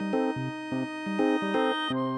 Música